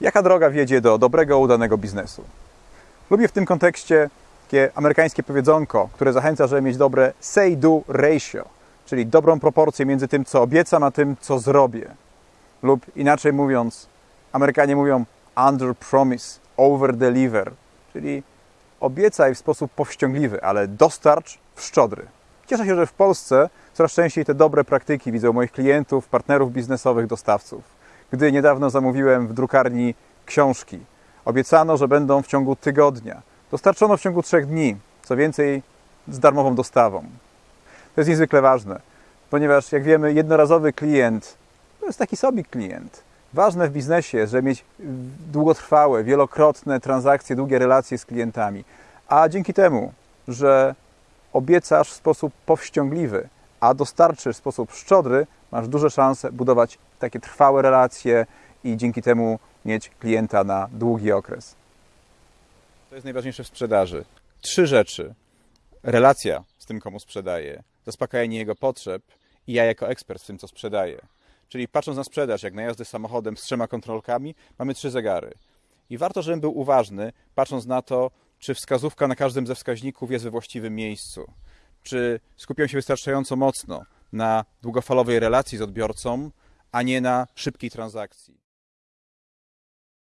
Jaka droga wiedzie do dobrego, udanego biznesu? Lubię w tym kontekście takie amerykańskie powiedzonko, które zachęca, żeby mieć dobre say-do ratio, czyli dobrą proporcję między tym, co obiecam, a tym, co zrobię. Lub inaczej mówiąc, Amerykanie mówią under promise, over deliver, czyli obiecaj w sposób powściągliwy, ale dostarcz w szczodry. Cieszę się, że w Polsce coraz częściej te dobre praktyki widzę u moich klientów, partnerów biznesowych, dostawców. Gdy niedawno zamówiłem w drukarni książki, obiecano, że będą w ciągu tygodnia. Dostarczono w ciągu trzech dni, co więcej, z darmową dostawą. To jest niezwykle ważne, ponieważ jak wiemy, jednorazowy klient to jest taki sobie klient. Ważne w biznesie jest, żeby mieć długotrwałe, wielokrotne transakcje, długie relacje z klientami. A dzięki temu, że obiecasz w sposób powściągliwy, a dostarczysz w sposób szczodry, masz duże szanse budować takie trwałe relacje i dzięki temu mieć klienta na długi okres. To jest najważniejsze w sprzedaży. Trzy rzeczy. Relacja z tym, komu sprzedaję, zaspokajanie jego potrzeb i ja jako ekspert w tym, co sprzedaję. Czyli patrząc na sprzedaż, jak na jazdę samochodem z trzema kontrolkami, mamy trzy zegary. I warto, żebym był uważny, patrząc na to, czy wskazówka na każdym ze wskaźników jest we właściwym miejscu. Czy skupiam się wystarczająco mocno na długofalowej relacji z odbiorcą, a nie na szybkiej transakcji.